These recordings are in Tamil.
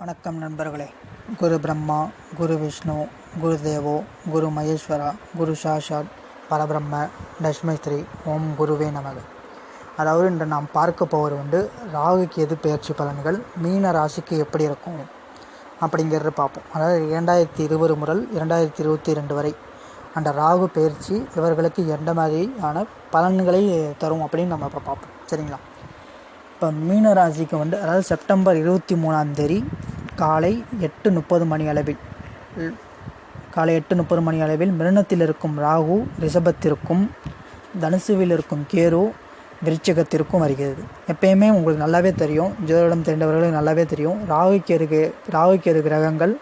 வணக்கம் நண்பர்களே. குரு பிரம்மா குரு விஷ்ணு குரு தேவோ குரு மகேஸ்வரா குரு சாஷாத் பரபிரம்ம தஷ்மஸ்திரி ஓம் குருவே நமக. அதாவது இன்று நாம் பார்க்க போவது வந்து ராகுக்கு எது பயிற்சி பலன்கள் மீன ராசிக்கு எப்படி இருக்கும் அப்படிங்கிறத பார்ப்போம். அதாவது இரண்டாயிரத்தி இருபது முதல் இரண்டாயிரத்தி இருபத்தி ரெண்டு வரை அந்த ராகு பயிற்சி இவர்களுக்கு எந்த மாதிரியான பலன்களை தரும் அப்படின்னு நம்ம இப்போ பார்ப்போம். சரிங்களா? இப்போ மீன ராசிக்கு வந்து அதாவது செப்டம்பர் இருபத்தி மூணாம் தேதி காலை எட்டு முப்பது மணி அளவில். காலை எட்டு முப்பது மணி அளவில் மிருணத்தில் இருக்கும் ராகு ரிஷபத்திற்கும் தனுசுவில் இருக்கும் கேரு விருச்சகத்திற்கும் வருகிறது. எப்பயுமே உங்களுக்கு நல்லாவே தெரியும். ஜோதிடம் தெரிந்தவர்களுக்கு நல்லாவே தெரியும். ராகு கேரு ராகு கேரு கிரகங்கள்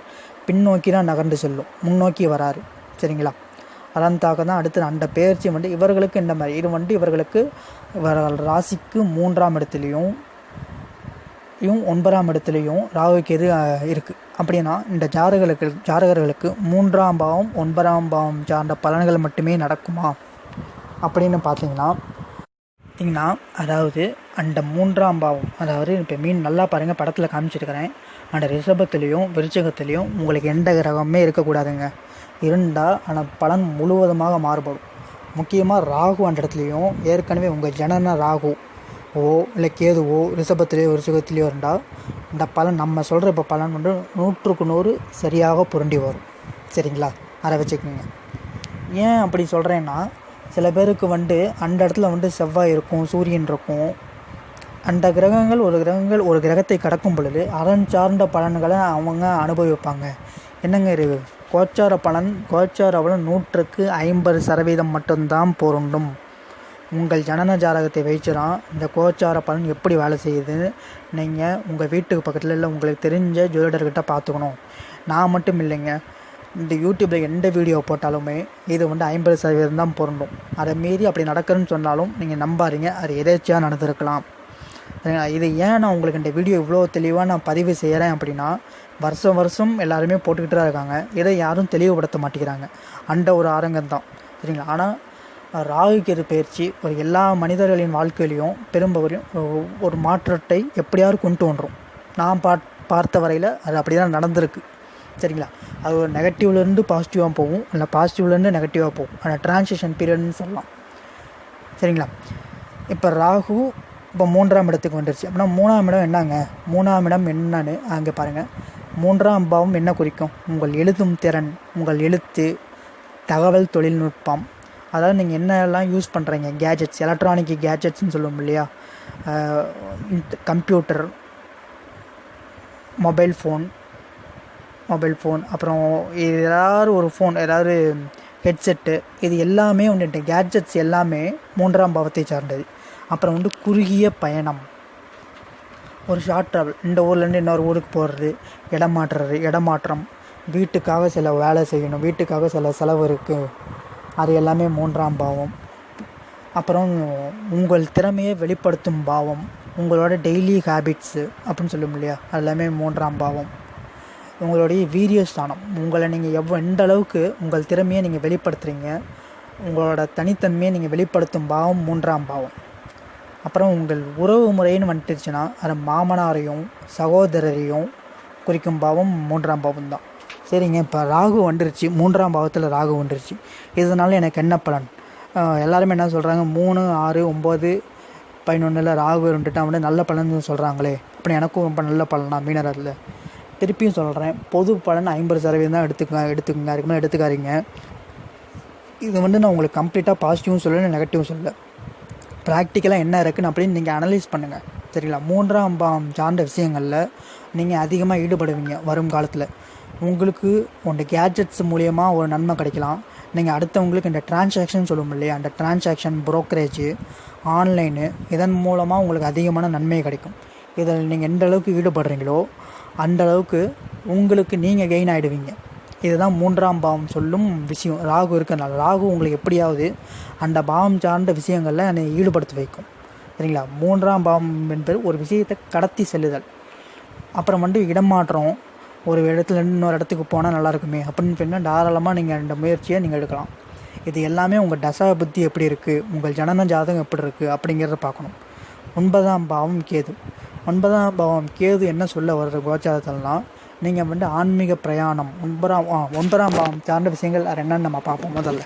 பின்னோக்கி தான் நகர்ந்து செல்லும். முன்னோக்கி வராரு. சரிங்களா? அதன் தான் அடுத்து அந்த பெயர்ச்சி வந்து இவர்களுக்கு இந்த மாதிரி. இது வந்து இவர்களுக்கு இவர்கள் ராசிக்கு மூன்றாம் இடத்துலையும் இயும் ஒன்பதாம் இடத்துலையும் ராகுக்கு எது இருக்குது அப்படின்னா இந்த ஜாதகர்களுக்கு ஜாதகர்களுக்கு மூன்றாம் பாவம் ஒன்பதாம் பாவம் சார்ந்த பலன்கள் மட்டுமே நடக்குமா? அப்படின்னு பார்த்தீங்கன்னா பார்த்தீங்கன்னா அதாவது அந்த மூன்றாம் பாவம் அதாவது இப்போ மீன் நல்லா பாருங்கள் படத்தில் காமிச்சிருக்கிறேன். அந்த ரிஷபத்துலேயும் விருச்சகத்துலேயும் உங்களுக்கு எந்த கிரகமே இருக்கக்கூடாதுங்க. இருந்தால் ஆனால் பலன் முழுவதுமாக மாறுபடும். முக்கியமாக ராகு அந்த இடத்துலையும் ஏற்கனவே உங்கள் ஜனன ராகு ஓ இல்லை கேதுவோ ரிஷபத்திலேயோ விருச்சகத்திலேயோ இருந்தால் இந்த பலன் நம்ம சொல்கிற இப்போ பலன் வந்து நூற்றுக்கு நூறு சரியாக புரண்டி வரும். சரிங்களா? அதை வச்சுக்கோங்க. ஏன் அப்படி சொல்கிறேன்னா சில பேருக்கு வந்து அந்த இடத்துல வந்து செவ்வாய் இருக்கும் சூரியன் இருக்கும். அந்த கிரகங்கள் ஒரு கிரகங்கள் ஒரு கிரகத்தை கடக்கும் பொழுது அதன் சார்ந்த பலன்களை அவங்க அனுபவிப்பாங்க. என்னங்க இது? கோச்சார பலன் கோச்சார பலன் நூற்றுக்கு ஐம்பது சதவீதம் மட்டும்தான் பொருண்டும் உங்கள் ஜனன ஜாதகத்தை வச்சு தான் இந்த கோச்சார பலன் எப்படி வேலை செய்யுது? நீங்கள் உங்கள் வீட்டுக்கு பக்கத்தில் இல்லை உங்களுக்கு தெரிஞ்ச ஜோதிடர்கிட்ட பார்த்துக்கணும். நான் மட்டும் இல்லைங்க. இந்த யூடியூப்பில் எந்த வீடியோ போட்டாலுமே இது வந்து ஐம்பது சதவீதம் தான் பொருந்தும். அதை மீறி அப்படி நடக்குதுன்னு சொன்னாலும் நீங்கள் நம்பாதீங்க. அது எதேச்சியாக நடந்திருக்கலாம். சரிங்களா? இது ஏன் நான் உங்களுக்கு இந்த வீடியோ இவ்வளோ தெளிவாக நான் பதிவு செய்கிறேன் அப்படின்னா வருஷம் வருஷம் எல்லாருமே போட்டுக்கிட்டு தான் இருக்காங்க. இதை யாரும் தெளிவுபடுத்த மாட்டேங்கிறாங்க. அந்த ஒரு ஆரங்கம் தான் சரிங்களா? ஆனால் ராகு பயிற்சி ஒரு எல்லா மனிதர்களின் வாழ்க்கையிலையும் பெரும்பவரையும் ஒரு- மாற்றத்தை எப்படியாவது கொண்டு வந்துடும் நான் பா பார்த்த வரையில் அது அப்படி தான் நடந்திருக்கு. சரிங்களா? அது ஒரு நெகட்டிவ்லேருந்து பாசிட்டிவாக போகும். இல்லை பாசிட்டிவ்லேருந்து நெகட்டிவாக போகும். அந்த டிரான்சிஷன் பீரியட்னு சொல்லலாம். சரிங்களா? இப்போ ராகு இப்போ மூன்றாம் இடத்துக்கு வந்துருச்சு. அப்படின்னா மூணாம் இடம் என்னங்க? மூணாம் இடம் என்னன்னு அங்கே பாருங்கள் மூன்றாம் பாவம் என்ன குறிக்கும்? உங்கள் எழுதும் திறன் உங்கள் எழுத்து தகவல் தொழில்நுட்பம் அதாவது நீங்கள் என்னெல்லாம் யூஸ் பண்ணுறீங்க கேஜெட்ஸ் எலக்ட்ரானிக் கேஜெட்ஸ்னு சொல்லுவோம் இல்லையா? Computer mobile phone mobile phone அப்புறம் ஏதாவது ஒரு ஃபோன் ஏதாவது ஹெட்செட்டு இது எல்லாமே வந்துட்டு கேட்ஜெட்ஸ் எல்லாமே மூன்றாம் பாவத்தை சார்ந்தது. அப்புறம் வந்து குறுகிய பயணம். ஒரு ஷார்ட் ட்ராவல் இந்த ஊர்லேருந்து இன்னொரு ஊருக்கு போகிறது இடம் மாற்றுறது இடமாற்றம் வீட்டுக்காக சில வேலை செய்யணும் வீட்டுக்காக சில செலவு இருக்குது அது எல்லாமே மூன்றாம் பாவம். அப்புறம் உங்கள் திறமையை வெளிப்படுத்தும் பாவம் உங்களோட டெய்லி ஹேபிட்ஸு அப்படின்னு சொல்லும் இல்லையா? அது எல்லாமே மூன்றாம் பாவம். உங்களுடைய வீரியஸ்தானம் உங்களை நீங்கள் எவ்வளோ எந்த அளவுக்கு உங்கள் திறமையை நீங்கள் வெளிப்படுத்துகிறீங்க உங்களோட தனித்தன்மையை நீங்கள் வெளிப்படுத்தும் பாவம் மூன்றாம் பாவம். அப்புறம் உங்கள் உறவு முறைன்னு வந்துட்டுச்சுன்னா அது மாமனாரையும் சகோதரரையும் குறிக்கும் பாவம் மூன்றாம் பாவம் தான் சரிங்க. இப்போ ராகு வந்துருச்சு. மூன்றாம் பாவத்தில் ராகு வந்துருச்சு. இதனால் எனக்கு என்ன பலன்? எல்லாருமே என்ன சொல்கிறாங்க மூணு ஆறு ஒம்பது பதினொன்றில் ராகு இருந்துட்டு வந்து நல்ல பலன் சொல்கிறாங்களே அப்படி எனக்கும் ரொம்ப நல்ல பலனா மீனரில் திருப்பியும் சொல்கிறேன் பொது பலன் ஐம்பது சதவீதம் தான் எடுத்துக்க எடுத்துக்கங்க அதுக்கு எடுத்துக்காரிங்க எடுத்துக்காதீங்க. இது வந்து நான் உங்களுக்கு கம்ப்ளீட்டாக பாசிட்டிவும் சொல்லலை நெகட்டிவும் சொல்லலை. ப்ராக்டிக்கலாக என்ன இருக்குன்னு அப்படின்னு நீங்கள் அனலைஸ் பண்ணுங்கள் சரிங்களா? மூன்றாம் பாம் சார்ந்த விஷயங்களில் நீங்கள் அதிகமாக ஈடுபடுவீங்க வரும் காலத்தில். உங்களுக்கு உங்கள் கேட்ஜெட்ஸ் மூலயமா ஒரு நன்மை கிடைக்கலாம். நீங்கள் அடுத்தவங்களுக்கு இந்த டிரான்சாக்ஷன் சொல்லுவோம் இல்லையா? அந்த டிரான்சாக்ஷன் brokerage ஆன்லைனு இதன் மூலமாக உங்களுக்கு அதிகமான நன்மை கிடைக்கும். இதில் நீங்கள் எந்த அளவுக்கு ஈடுபடுறீங்களோ அந்த அளவுக்கு உங்களுக்கு நீங்கள் கெயின் ஆகிடுவீங்க இதுதான் மூன்றாம் பாவம் சொல்லும் விஷயம். ராகு இருக்கிறனால ராகு உங்களுக்கு எப்படியாவது அந்த பாவம் சார்ந்த விஷயங்களில் என்னை ஈடுபடுத்தி வைக்கும். சரிங்களா? மூன்றாம் பாவம் என்பது ஒரு விஷயத்தை கடத்தி செல்லுதல். அப்புறம் வந்து இடமாற்றம் ஒரு இடத்துல இன்னொரு இடத்துக்கு போனால் நல்லா இருக்குமே அப்படின்னு சொன்னால் தாராளமாக நீங்கள் இந்த முயற்சியை நீங்கள் எடுக்கலாம். இது எல்லாமே உங்கள் தசா புத்தி எப்படி இருக்குது உங்கள் ஜனன ஜாதகம் எப்படி இருக்குது அப்படிங்கிறத பார்க்கணும். ஒன்பதாம் பாவம் கேது. ஒன்பதாம் பாவம் கேது என்ன சொல்ல வர்ற கோச்சாரத்திலலாம் நீங்கள் வந்து ஆன்மீக பிரயாணம் ஒன்பதாம் ஆ, ஒன்பதாம் பாவம் சார்ந்த விஷயங்கள் அது என்னன்னு நம்ம பார்ப்போம் முதல்ல.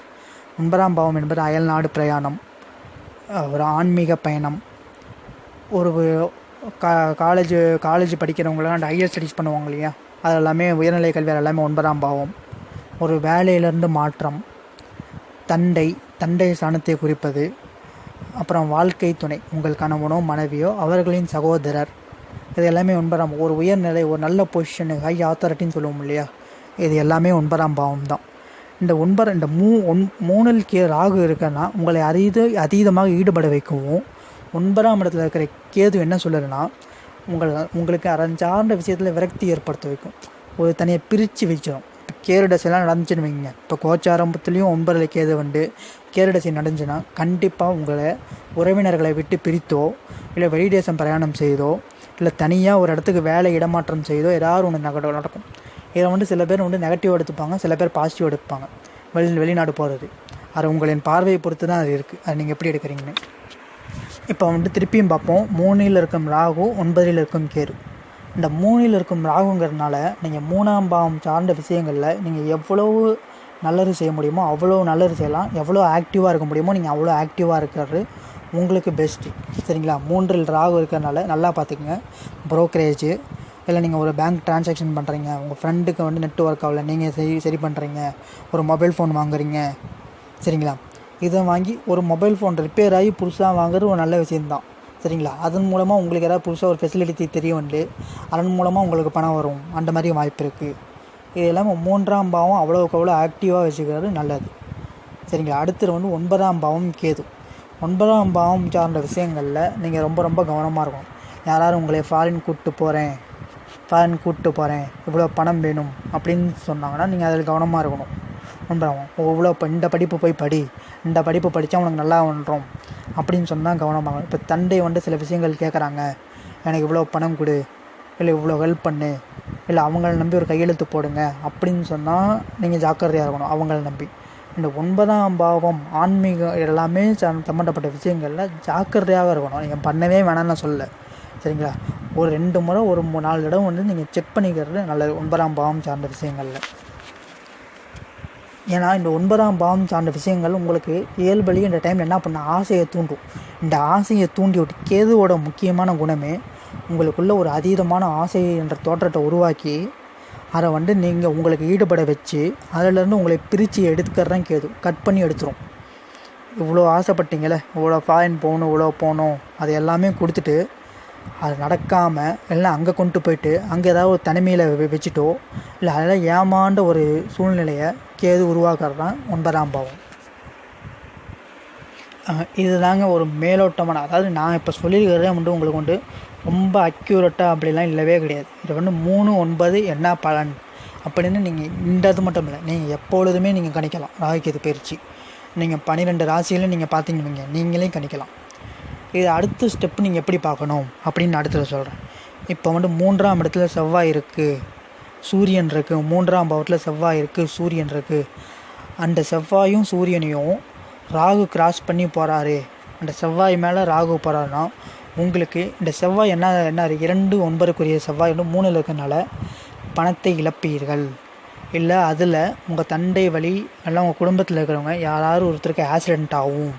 ஒன்பதாம் பாவம் என்பது அயல்நாடு பிரயாணம் ஒரு ஆன்மீக பயணம் ஒரு கா காலேஜ் காலேஜ் படிக்கிறவங்களாம் அந்த ஹையர் ஸ்டடீஸ் பண்ணுவாங்க இல்லையா? அது எல்லாமே உயர்நிலை கல்வி எல்லாமே ஒன்பதாம் பாவம். ஒரு வேலையிலேருந்து மாற்றம். தண்டை தண்டை சாணத்தை குறிப்பது. அப்புறம் வாழ்க்கை துணை உங்கள் கணவனோ மனைவியோ அவர்களின் சகோதரர். இது எல்லாமே ஒன்பதாம் ஒரு உயர்நிலை ஒரு நல்ல பொசிஷனு ஹை ஆத்தாரிட்டின்னு சொல்லுவோம் இல்லையா? இது எல்லாமே ஒன்பதாம் பாவம் தான். இந்த ஒன்பது இந்த மூ ஒன் மூணில் கே ராகு இருக்குன்னா உங்களை அதீத அதீதமாக ஈடுபட வைக்கவும். ஒன்பதாம் இடத்துல இருக்கிற கேது என்ன சொல்லுதுன்னா உங்களை உங்களுக்கு அரஞ்சார்ந்த விஷயத்தில் விரக்தி ஏற்படுத்த வைக்கும். ஒரு தனியாக பிரித்து வச்சிடும் இப்போ கேருடசைலாம் நடந்துச்சுன்னு வைங்க. இப்போ கோச்சாரம்பத்துலேயும் ஒன்பதில் கேது வந்து கேருடசை நடந்துச்சுன்னா கண்டிப்பாக உங்களை உறவினர்களை விட்டு பிரித்தோ இல்லை வெளிதேசம் பிரயாணம் செய்தோ இல்லை தனியாக ஒரு இடத்துக்கு வேலை இடமாற்றம் செய்தோ ஏதாவது ஒன்று நகட நடக்கும். இதை வந்து சில பேர் வந்து நெகட்டிவ் எடுத்துப்பாங்க சில பேர் பாசிட்டிவ் எடுப்பாங்க. வெளி வெளிநாடு போகிறது அது உங்களின் பார்வையை பொறுத்து தான் அது இருக்குது அது நீங்கள் எப்படி எடுக்கிறீங்கன்னு? இப்போ வந்துட்டு திருப்பியும் பார்ப்போம். மூணில் இருக்கும் ராகு ஒன்பதில் இருக்கும் கேரு இந்த மூணில் இருக்கும் ராகுங்கிறதுனால நீங்கள் மூணாம் பாவம் சார்ந்த விஷயங்களில் நீங்கள் எவ்வளவு நல்லது செய்ய முடியுமோ அவ்வளோ நல்லது செய்யலாம். எவ்வளோ ஆக்டிவாக இருக்க முடியுமோ நீங்கள் அவ்வளோ ஆக்டிவாக இருக்கிறது உங்களுக்கு பெஸ்ட்டு சரிங்களா? மூன்றில் ராகு இருக்கிறதுனால நல்லா பார்த்துக்குங்க. ப்ரோக்கரேஜ் இல்லை நீங்கள் ஒரு பேங்க் டிரான்சாக்ஷன் பண்ணுறீங்க உங்கள் ஃப்ரெண்டுக்கு வந்து நெட் ஒர்க் ஆகல நீங்கள் சரி சரி பண்ணுறீங்க ஒரு மொபைல் ஃபோன் வாங்குறீங்க. சரிங்களா? இதை வாங்கி ஒரு மொபைல் ஃபோன் ரிப்பேர் ஆகி புதுசாக வாங்குறது ஒரு நல்ல விஷயம்தான். சரிங்களா? அதன் மூலமாக உங்களுக்கு ஏதாவது புதுசாக ஒரு ஃபெசிலிட்டி தெரியும் உண்டு அதன் மூலமாக உங்களுக்கு பணம் வரும். அந்த மாதிரி வாய்ப்பு இருக்குது இது இல்லாமல் மூன்றாம் பாவம் அவ்வளோக்கு அவ்வளோ ஆக்டிவாக வச்சுக்கிறது நல்லது. சரிங்களா? அடுத்தது வந்து ஒன்பதாம் பாவம் கேது. ஒன்பதாம் பாவம் சார்ந்த விஷயங்களில் நீங்கள் ரொம்ப ரொம்ப கவனமாக இருக்கணும். யாராவது உங்களை ஃபாரின் கூப்பிட்டு போகிறேன் ஃபாரின் கூப்பிட்டு போகிறேன் இவ்வளோ பணம் வேணும் அப்படின்னு சொன்னாங்கன்னா நீங்கள் அதில் கவனமாக இருக்கணும். ஒன்றாகும் இவ்வளோ இப்போ இந்த படிப்பு போய் படி. இந்த படிப்பு படித்தா உனக்கு நல்லா ஒன்றும் அப்படின்னு சொன்னால் கவனமாகும். இப்போ தந்தை வந்து சில விஷயங்கள் கேட்குறாங்க எனக்கு இவ்வளோ பணம் கொடு. இல்லை இவ்வளோ ஹெல்ப் பண்ணு. இல்லை அவங்கள நம்பி ஒரு கையெழுத்து போடுங்க. அப்படின்னு சொன்னால் நீங்கள் ஜாக்கிரதையாக இருக்கணும். அவங்கள நம்பி. இந்த ஒன்பதாம் பாவம் ஆன்மீகம் எல்லாமே சம்மந்தப்பட்ட விஷயங்களில் ஜாக்கிரதையாக இருக்கணும். நீங்கள் பண்ணவே வேணாம்னு நான் சரிங்களா? ஒரு ரெண்டு முறை ஒரு நாலு தடவை வந்து நீங்கள் செக் பண்ணிக்கிறது நல்லது. ஒன்பதாம் பாவம் சார்ந்த விஷயங்களில். ஏன்னா இந்த ஒன்பதாம் பாவம் சார்ந்த விஷயங்கள் உங்களுக்கு இயல்பலி இந்த டைமில் என்ன பண்ண ஆசையை தூண்டும். இந்த ஆசையை தூண்டி விட்டு கேதுவோட முக்கியமான குணமே உங்களுக்குள்ள ஒரு அதீதமான ஆசை என்ற தோற்றத்தை உருவாக்கி அதை வந்து நீங்கள் உங்களுக்கு ஈடுபட வச்சு அதிலேருந்து உங்களை பிரித்து எடுத்துக்கிறதான் கேது. கட் பண்ணி எடுத்துரும். இவ்வளோ ஆசைப்பட்டீங்களே இவ்வளோ ஃபாரின் போகணும் இவ்வளோ போகணும் அது எல்லாமே கொடுத்துட்டு அது நடக்காமல் எல்லாம் அங்கே கொண்டு போயிட்டு அங்கே ஏதாவது ஒரு தனிமையில் வச்சுட்டோ இல்லை அதெல்லாம் ஏமாண்ட ஒரு சூழ்நிலையை கேது உருவாக்குறது தான் ஒன்பதாம் பாவம். இதுதாங்க ஒரு மேலோட்டமான அதாவது நான் இப்போ சொல்லியிருக்கிறதே வந்து உங்களுக்கு வந்து ரொம்ப அக்யூரேட்டாக அப்படிலாம் இல்லவே கிடையாது. இது வந்து மூணு ஒன்பது என்ன பலன் அப்படின்னு நீங்கள் இந்த இது மட்டும் இல்லை நீங்கள் எப்பொழுதுமே நீங்கள் கணிக்கலாம். ராகுகேது பயிற்சி. நீங்கள் பன்னிரெண்டு ராசியில நீங்கள் பார்த்தீங்கன்னு நீங்களே கணிக்கலாம். இது அடுத்த ஸ்டெப் நீங்கள் எப்படி பார்க்கணும் அப்படின்னு நான் அடுத்தது சொல்கிறேன் இப்போ வந்து மூன்றாம் இடத்துல செவ்வாய் இருக்குது சூரியன் இருக்குது மூன்றாம் பாவத்தில் செவ்வாய் இருக்குது சூரியன் இருக்குது அந்த செவ்வாயும் சூரியனையும் ராகு கிராஸ் பண்ணி போகிறாரு அந்த செவ்வாய் மேலே ராகு போகிறாருன்னா உங்களுக்கு இந்த செவ்வாய் என்ன என்ன இரண்டு ஒன்பதுக்குரிய செவ்வாய் வந்து மூணில் இருக்கனால பணத்தை இழப்பீர்கள். இல்லை அதில் உங்கள் தண்டை வழி எல்லாம் உங்கள் குடும்பத்தில் இருக்கிறவங்க யாராவது ஒருத்தருக்கு ஆக்சிடென்ட் ஆகும்.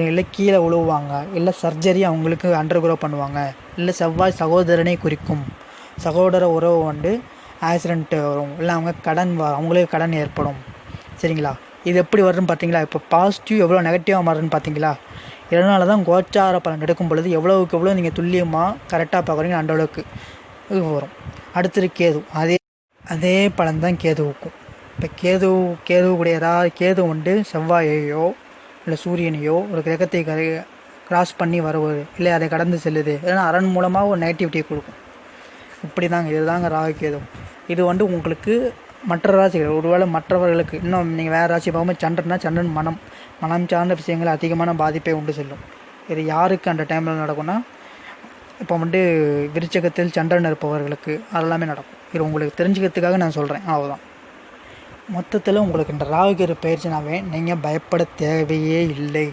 இல்லை கீழே உழுவாங்க இல்லை சர்ஜரி அவங்களுக்கு அண்டர் க்ரோ பண்ணுவாங்க. இல்லை செவ்வாய் சகோதரனை குறிக்கும். சகோதர உறவு வந்து ஆக்சிடென்ட் வரும். இல்லை அவங்க கடன் வ அவங்களே கடன் ஏற்படும். சரிங்களா? இது எப்படி வருதுன்னு பார்த்தீங்களா? இப்போ பாசிட்டிவ் எவ்வளோ நெகட்டிவாக மாறுதுன்னு பார்த்தீங்களா? இதனால தான் கோச்சார பலன் எடுக்கும் பொழுது எவ்வளோவுக்கு எவ்வளோ நீங்கள் துல்லியமாக கரெக்டாக பார்க்குறீங்க அந்த அளவுக்கு இது வரும். அடுத்தது கேது. அதே அதே பலன் தான் கேதுவுக்கும். இப்போ கேது கேதுவுடைய ஏதாவது கேது வந்து செவ்வாயையோ இல்லை சூரியனையோ ஒரு கிரகத்தை கரை கிராஸ் பண்ணி வருவது இல்லை அதை கடந்து செல்லுது. ஏன்னா அரண் மூலமாக ஒரு நெகட்டிவிட்டியை கொடுக்கும். இப்படி தாங்க இதுதாங்க ராகு இது வந்து உங்களுக்கு மற்ற ராசிகள் ஒருவேளை மற்றவர்களுக்கு இன்னும் நீங்கள் வேறு ராசி பார்க்கும்போது சந்திரன்னா சந்திரன் மனம். மனம் சார்ந்த விஷயங்கள் அதிகமான பாதிப்பை உண்டு செல்லும். இது யாருக்கு அந்த டைமில் நடக்கும்னா இப்போ வந்து விருச்சகத்தில் சந்திரன் இருப்பவர்களுக்கு அதெல்லாமே நடக்கும். இது உங்களுக்கு தெரிஞ்சுக்கிறதுக்காக நான் சொல்கிறேன் அவ்வளோதான் மொத்தத்தில் உங்களுக்கு இந்த ராகுகேது பயிற்சினாவே நீங்கள் பயப்பட தேவையே இல்லை.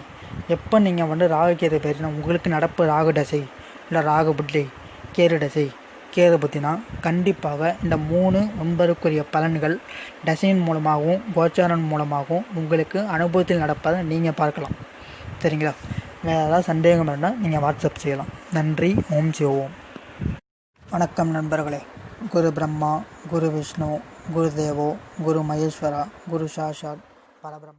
எப்போ நீங்கள் வந்து ராகுகேது பயிற்சினா உங்களுக்கு நடப்பு ராகு தசை இல்லை ராகு புத்தி கேது தசை கேது புத்தினா கண்டிப்பாக இந்த மூணு ஒன்பதுக்குரிய பலன்கள் டசைன் மூலமாகவும் கோச்சாரன் மூலமாகவும் உங்களுக்கு அனுபவத்தில் நடப்பதை நீங்கள் பார்க்கலாம். சரிங்களா? வேறு ஏதாவது சந்தேகம் இருந்தால் நீங்கள் வாட்ஸ்அப் செய்யலாம். நன்றி ஓம் சிவோம் வணக்கம் நண்பர்களே. குரு பிரம்மா குரு விஷ்ணு குருதேவோ குரு மகேஸ்வரா குரு சாஷாத் பரபிரம்